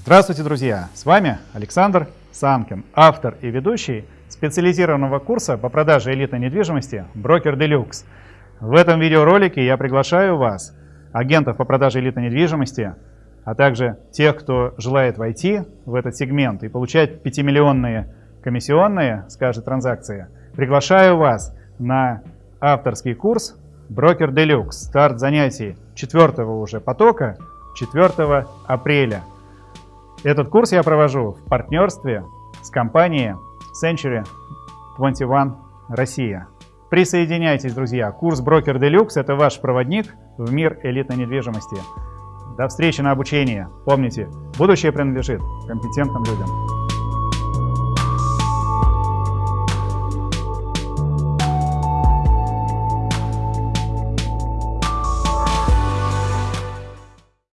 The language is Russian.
Здравствуйте, друзья! С вами Александр Самкин, автор и ведущий специализированного курса по продаже элитной недвижимости «Брокер Делюкс». В этом видеоролике я приглашаю вас, агентов по продаже элитной недвижимости, а также тех, кто желает войти в этот сегмент и получать 5-миллионные комиссионные каждой транзакции, приглашаю вас на авторский курс «Брокер Делюкс». Старт занятий четвертого уже потока 4 апреля. Этот курс я провожу в партнерстве с компанией Century 21 Россия. Присоединяйтесь, друзья. Курс Брокер Делюкс – это ваш проводник в мир элитной недвижимости. До встречи на обучении. Помните, будущее принадлежит компетентным людям.